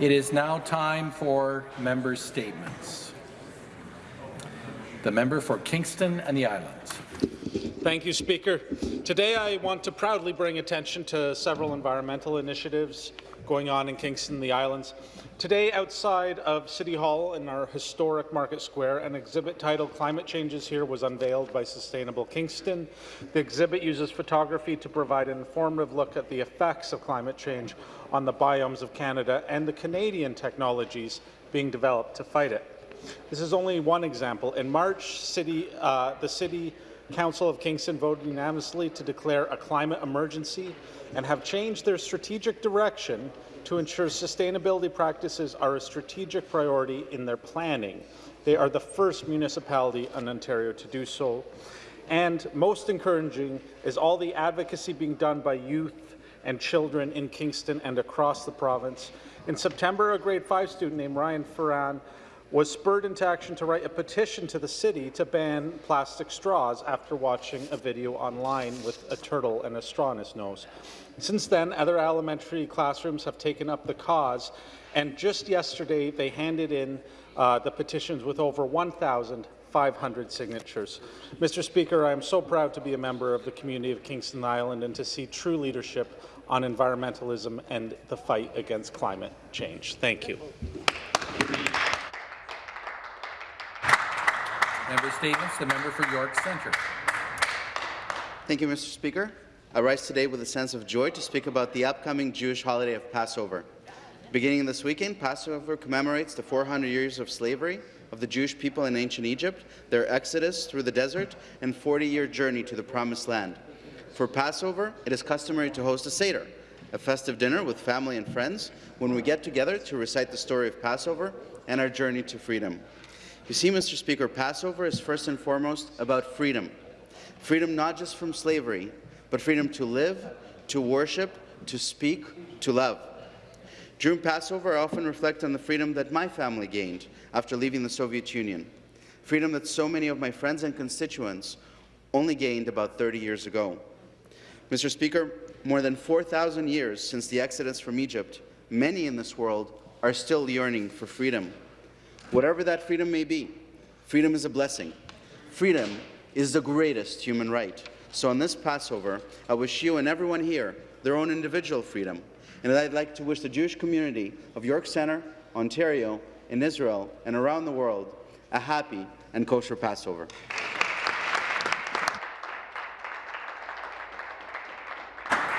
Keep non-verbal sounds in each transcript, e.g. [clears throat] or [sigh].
It is now time for member statements. The member for Kingston and the Islands. Thank you, Speaker. Today I want to proudly bring attention to several environmental initiatives going on in Kingston the Islands. Today, outside of City Hall in our historic Market Square, an exhibit titled Climate Changes Here was unveiled by Sustainable Kingston. The exhibit uses photography to provide an informative look at the effects of climate change on the biomes of Canada and the Canadian technologies being developed to fight it. This is only one example. In March, city, uh, the City Council of Kingston voted unanimously to declare a climate emergency and have changed their strategic direction to ensure sustainability practices are a strategic priority in their planning. They are the first municipality in Ontario to do so. And most encouraging is all the advocacy being done by youth and children in Kingston and across the province. In September, a grade 5 student named Ryan Ferran was spurred into action to write a petition to the city to ban plastic straws after watching a video online with a turtle and a straw in his nose. Since then, other elementary classrooms have taken up the cause, and just yesterday they handed in uh, the petitions with over 1,500 signatures. Mr. Speaker, I am so proud to be a member of the community of Kingston Island and to see true leadership on environmentalism and the fight against climate change. Thank you. Member statements. The member for York Centre. Thank you, Mr. Speaker. I rise today with a sense of joy to speak about the upcoming Jewish holiday of Passover. Beginning this weekend, Passover commemorates the 400 years of slavery of the Jewish people in ancient Egypt, their exodus through the desert, and 40-year journey to the Promised Land. For Passover, it is customary to host a Seder, a festive dinner with family and friends when we get together to recite the story of Passover and our journey to freedom. You see, Mr. Speaker, Passover is first and foremost about freedom. Freedom not just from slavery, but freedom to live, to worship, to speak, to love. During Passover, I often reflect on the freedom that my family gained after leaving the Soviet Union, freedom that so many of my friends and constituents only gained about 30 years ago. Mr. Speaker, more than 4,000 years since the exodus from Egypt, many in this world are still yearning for freedom. Whatever that freedom may be, freedom is a blessing. Freedom is the greatest human right. So on this Passover, I wish you and everyone here their own individual freedom. And I'd like to wish the Jewish community of York Centre, Ontario, in Israel, and around the world a happy and kosher Passover.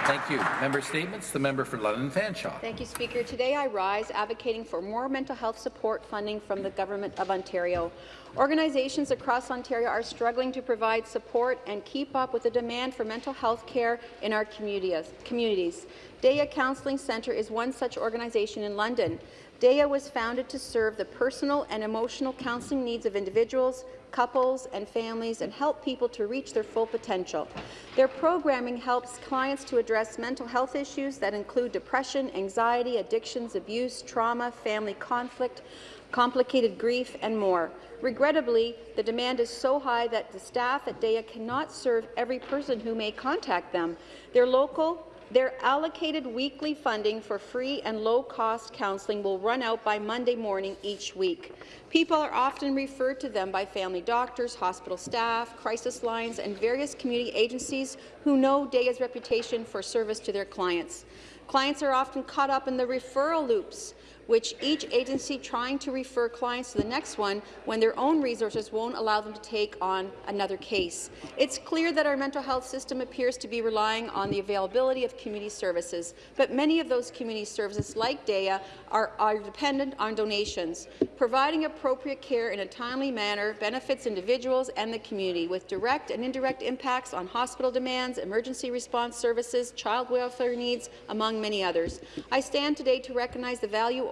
Thank you. Member statements. The member for London Fanshawe. Thank you, Speaker. Today I rise advocating for more mental health support funding from the Government of Ontario. Organizations across Ontario are struggling to provide support and keep up with the demand for mental health care in our communities. Daya Counselling Centre is one such organization in London. Daya was founded to serve the personal and emotional counselling needs of individuals, couples and families and help people to reach their full potential. Their programming helps clients to address mental health issues that include depression, anxiety, addictions, abuse, trauma, family conflict, complicated grief, and more. Regrettably, the demand is so high that the staff at Daya cannot serve every person who may contact them. Their local their allocated weekly funding for free and low-cost counselling will run out by Monday morning each week. People are often referred to them by family doctors, hospital staff, crisis lines, and various community agencies who know Daya's reputation for service to their clients. Clients are often caught up in the referral loops which each agency trying to refer clients to the next one when their own resources won't allow them to take on another case. It's clear that our mental health system appears to be relying on the availability of community services, but many of those community services, like Daya, are, are dependent on donations. Providing appropriate care in a timely manner benefits individuals and the community, with direct and indirect impacts on hospital demands, emergency response services, child welfare needs, among many others. I stand today to recognize the value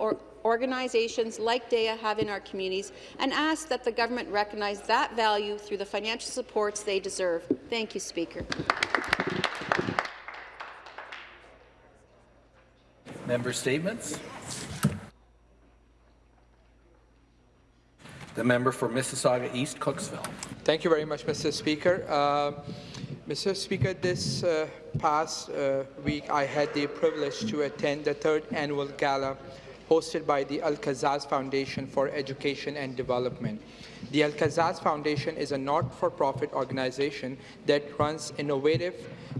organizations like Daya have in our communities and ask that the government recognize that value through the financial supports they deserve. Thank you, Speaker. Member statements. The member for Mississauga East Cooksville. Thank you very much, Mr. Speaker. Uh, Mr. Speaker, this uh, past uh, week I had the privilege to attend the third annual gala hosted by the Al-Kazaz Foundation for Education and Development. The Al-Kazaz Foundation is a not-for-profit organization that runs innovative,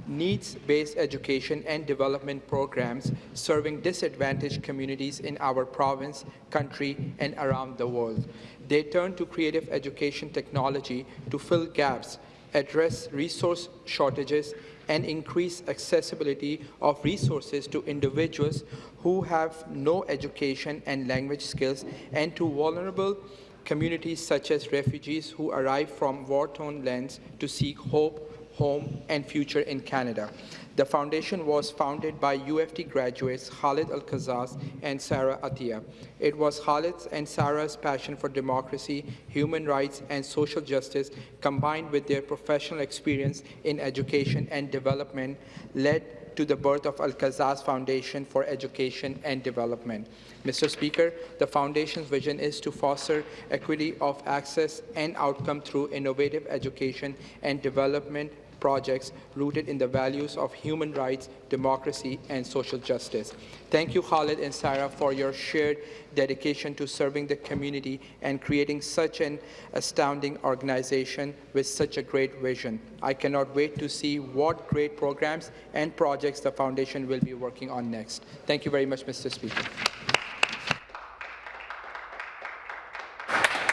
needs-based education and development programs serving disadvantaged communities in our province, country, and around the world. They turn to creative education technology to fill gaps, address resource shortages, and increase accessibility of resources to individuals who have no education and language skills and to vulnerable communities such as refugees who arrive from war-torn lands to seek hope, home, and future in Canada. The foundation was founded by U of T graduates Khalid Al-Kazaz and Sarah Atia. It was Khalid's and Sarah's passion for democracy, human rights, and social justice combined with their professional experience in education and development led to the birth of Al-Kazaz Foundation for Education and Development. Mr. Speaker, the Foundation's vision is to foster equity of access and outcome through innovative education and development projects rooted in the values of human rights, democracy, and social justice. Thank you, Khalid and Sarah, for your shared dedication to serving the community and creating such an astounding organization with such a great vision. I cannot wait to see what great programs and projects the Foundation will be working on next. Thank you very much, Mr. Speaker.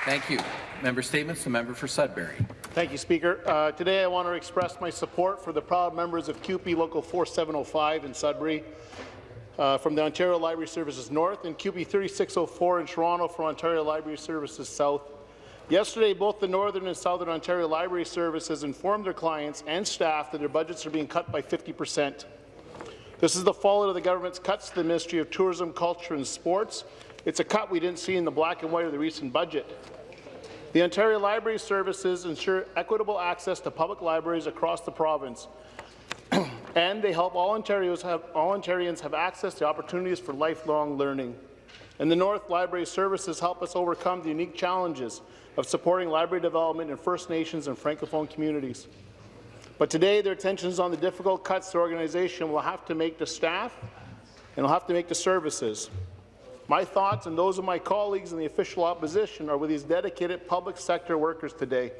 Thank you. Member Statements, the member for Sudbury. Thank you, Speaker. Uh, today I want to express my support for the proud members of CUPE Local 4705 in Sudbury, uh, from the Ontario Library Services North, and CUPE 3604 in Toronto for Ontario Library Services South. Yesterday, both the Northern and Southern Ontario Library Services informed their clients and staff that their budgets are being cut by 50 percent. This is the fallout of the government's cuts to the Ministry of Tourism, Culture and Sports. It's a cut we didn't see in the black and white of the recent budget. The Ontario Library Services ensure equitable access to public libraries across the province, [clears throat] and they help all Ontarians, have, all Ontarians have access to opportunities for lifelong learning. In the North, Library Services help us overcome the unique challenges of supporting library development in First Nations and Francophone communities. But today, their attention is on the difficult cuts the organization will have to make to staff and will have to make to services. My thoughts and those of my colleagues in the official opposition are with these dedicated public sector workers today.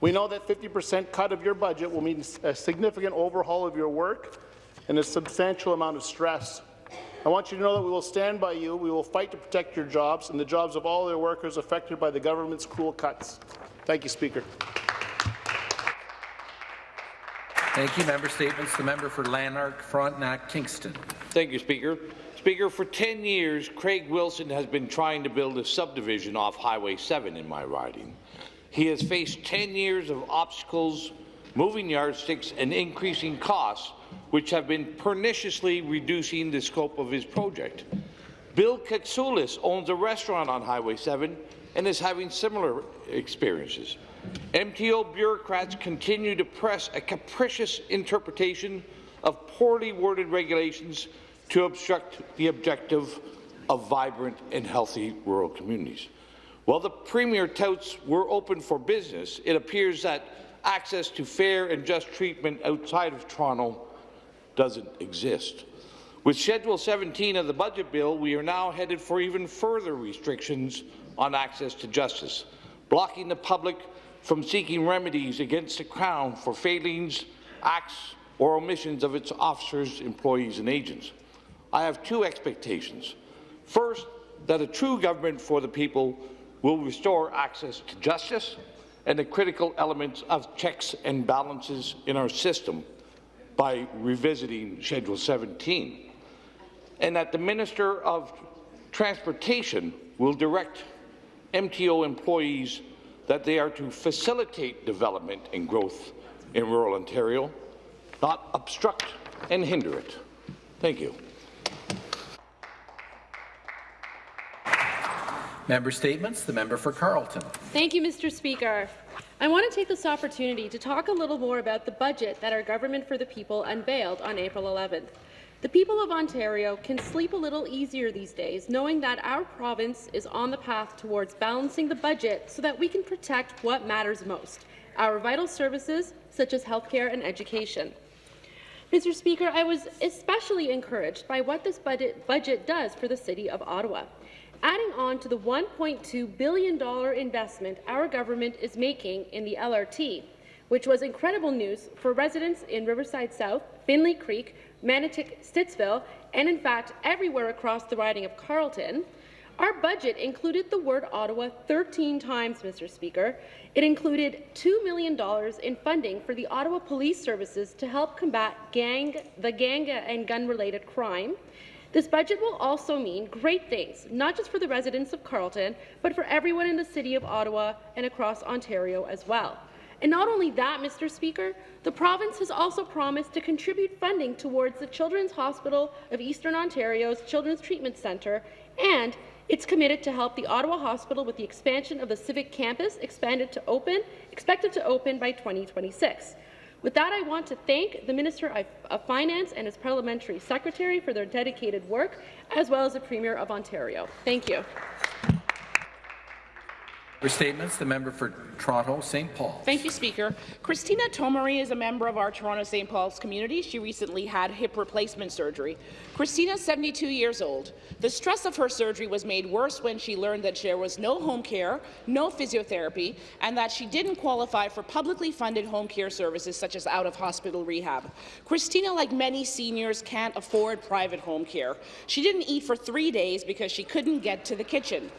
We know that 50% cut of your budget will mean a significant overhaul of your work and a substantial amount of stress. I want you to know that we will stand by you, we will fight to protect your jobs and the jobs of all their workers affected by the government's cruel cuts. Thank you, Speaker. Thank you. Member Statements, the member for Lanark, Frontenac, Kingston. Thank you, Speaker. Speaker, for 10 years, Craig Wilson has been trying to build a subdivision off Highway 7 in my riding. He has faced 10 years of obstacles, moving yardsticks, and increasing costs, which have been perniciously reducing the scope of his project. Bill Katsoulis owns a restaurant on Highway 7 and is having similar experiences. MTO bureaucrats continue to press a capricious interpretation of poorly worded regulations to obstruct the objective of vibrant and healthy rural communities. While the Premier touts we're open for business, it appears that access to fair and just treatment outside of Toronto doesn't exist. With Schedule 17 of the Budget Bill, we are now headed for even further restrictions on access to justice, blocking the public from seeking remedies against the Crown for failings, acts or omissions of its officers, employees and agents. I have two expectations. First, that a true government for the people will restore access to justice and the critical elements of checks and balances in our system by revisiting Schedule 17, and that the Minister of Transportation will direct MTO employees that they are to facilitate development and growth in rural Ontario, not obstruct and hinder it. Thank you. Member Statements, the member for Carleton. Thank you, Mr. Speaker. I want to take this opportunity to talk a little more about the budget that our Government for the People unveiled on April 11th. The people of Ontario can sleep a little easier these days, knowing that our province is on the path towards balancing the budget so that we can protect what matters most, our vital services such as healthcare and education. Mr. Speaker, I was especially encouraged by what this budget, budget does for the City of Ottawa. Adding on to the $1.2 billion investment our government is making in the LRT, which was incredible news for residents in Riverside South, Findlay Creek, Manotick, Stittsville, and in fact everywhere across the riding of Carleton, our budget included the word Ottawa 13 times, Mr. Speaker. It included $2 million in funding for the Ottawa Police Services to help combat gang, the gang and gun-related crime. This budget will also mean great things, not just for the residents of Carleton, but for everyone in the City of Ottawa and across Ontario as well. And not only that, Mr. Speaker, the province has also promised to contribute funding towards the Children's Hospital of Eastern Ontario's Children's Treatment Centre, and it's committed to help the Ottawa Hospital with the expansion of the Civic Campus, expanded to open, expected to open by 2026. With that, I want to thank the Minister of Finance and his parliamentary secretary for their dedicated work, as well as the Premier of Ontario. Thank you. For statements, the member for Toronto St. Paul. Thank you, Speaker. Christina Tomari is a member of our Toronto St. Paul's community. She recently had hip replacement surgery. Christina is 72 years old. The stress of her surgery was made worse when she learned that there was no home care, no physiotherapy, and that she didn't qualify for publicly funded home care services such as out-of-hospital rehab. Christina, like many seniors, can't afford private home care. She didn't eat for three days because she couldn't get to the kitchen.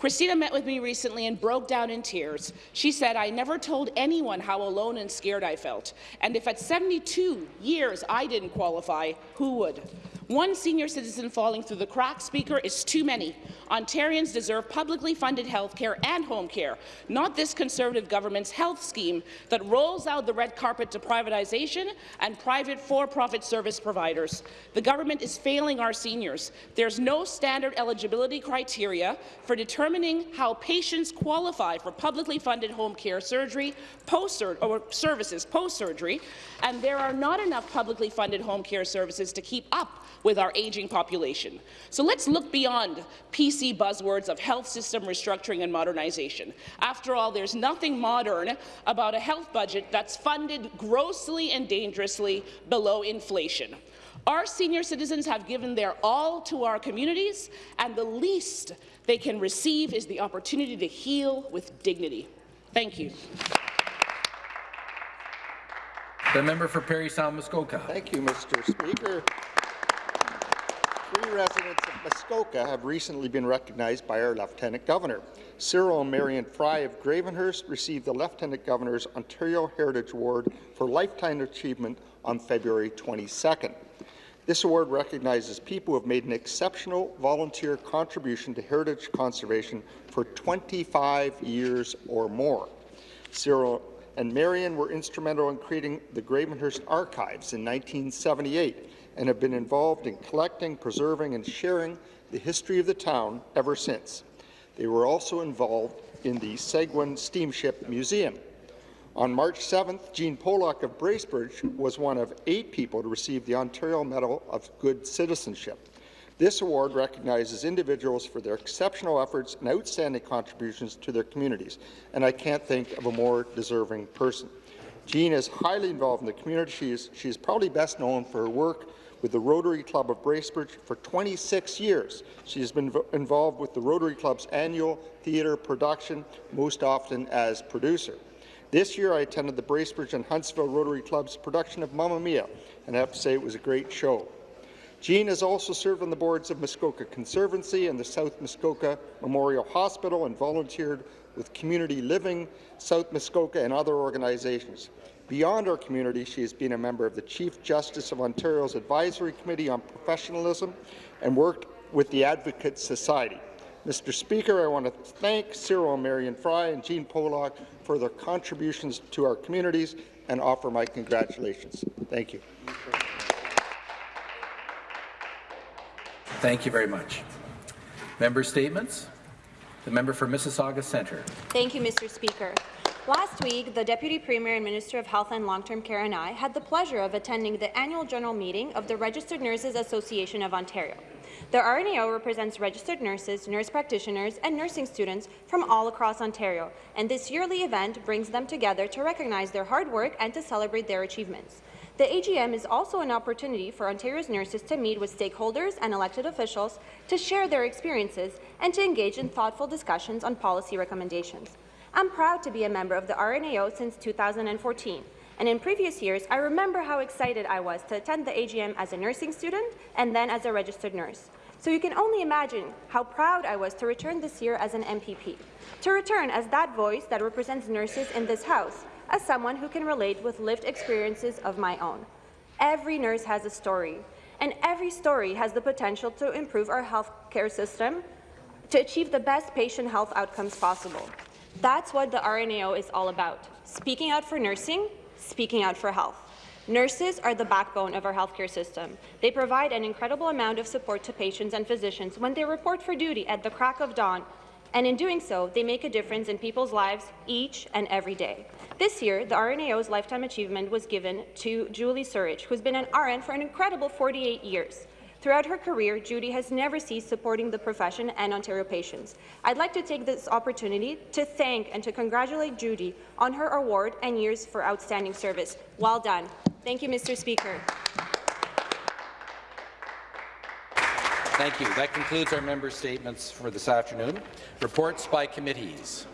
Christina met with me recently and broke down in tears. She said, I never told anyone how alone and scared I felt. And if at 72 years I didn't qualify, who would? One senior citizen falling through the cracks, Speaker, is too many. Ontarians deserve publicly funded health care and home care, not this Conservative government's health scheme that rolls out the red carpet to privatization and private for-profit service providers. The government is failing our seniors. There's no standard eligibility criteria for determining how patients qualify for publicly funded home care surgery post or services post-surgery, and there are not enough publicly funded home care services to keep up with our aging population. So let's look beyond PC buzzwords of health system restructuring and modernization. After all, there's nothing modern about a health budget that's funded grossly and dangerously below inflation. Our senior citizens have given their all to our communities, and the least they can receive is the opportunity to heal with dignity. Thank you. The member for Parry Sound Muskoka. Thank you, Mr. Speaker. Three residents of Muskoka have recently been recognized by our Lieutenant Governor. Cyril and Marion Fry of Gravenhurst received the Lieutenant Governor's Ontario Heritage Award for Lifetime Achievement on February 22nd. This award recognizes people who have made an exceptional volunteer contribution to heritage conservation for 25 years or more. Cyril and Marion were instrumental in creating the Gravenhurst Archives in 1978 and have been involved in collecting, preserving and sharing the history of the town ever since. They were also involved in the Segwun Steamship Museum. On March 7th, Jean Pollock of Bracebridge was one of eight people to receive the Ontario Medal of Good Citizenship. This award recognizes individuals for their exceptional efforts and outstanding contributions to their communities, and I can't think of a more deserving person. Jean is highly involved in the community. She is, she is probably best known for her work with the Rotary Club of Bracebridge for 26 years. She has been involved with the Rotary Club's annual theatre production, most often as producer. This year, I attended the Bracebridge and Huntsville Rotary Club's production of Mamma Mia, and I have to say it was a great show. Jean has also served on the boards of Muskoka Conservancy and the South Muskoka Memorial Hospital and volunteered with Community Living, South Muskoka, and other organizations. Beyond our community, she has been a member of the Chief Justice of Ontario's Advisory Committee on Professionalism and worked with the Advocate Society. Mr. Speaker, I want to thank Cyril Marion Fry and Jean Pollock for their contributions to our communities and offer my congratulations. Thank you. Thank you very much. Member statements. The member for Mississauga Centre. Thank you, Mr. Speaker. Last week, the Deputy Premier and Minister of Health and Long-Term Care and I had the pleasure of attending the annual general meeting of the Registered Nurses Association of Ontario. The RNAO represents registered nurses, nurse practitioners, and nursing students from all across Ontario, and this yearly event brings them together to recognize their hard work and to celebrate their achievements. The AGM is also an opportunity for Ontario's nurses to meet with stakeholders and elected officials to share their experiences and to engage in thoughtful discussions on policy recommendations. I'm proud to be a member of the RNAO since 2014, and in previous years, I remember how excited I was to attend the AGM as a nursing student and then as a registered nurse. So you can only imagine how proud I was to return this year as an MPP, to return as that voice that represents nurses in this House, as someone who can relate with lived experiences of my own. Every nurse has a story, and every story has the potential to improve our healthcare system to achieve the best patient health outcomes possible. That's what the RNAO is all about, speaking out for nursing, speaking out for health. Nurses are the backbone of our healthcare system. They provide an incredible amount of support to patients and physicians when they report for duty at the crack of dawn, and in doing so, they make a difference in people's lives each and every day. This year, the RNAO's Lifetime Achievement was given to Julie Surridge, who's been an RN for an incredible 48 years. Throughout her career, Judy has never ceased supporting the profession and Ontario patients. I'd like to take this opportunity to thank and to congratulate Judy on her award and years for outstanding service. Well done. Thank you, Mr. Speaker. Thank you. That concludes our member statements for this afternoon. Reports by committees.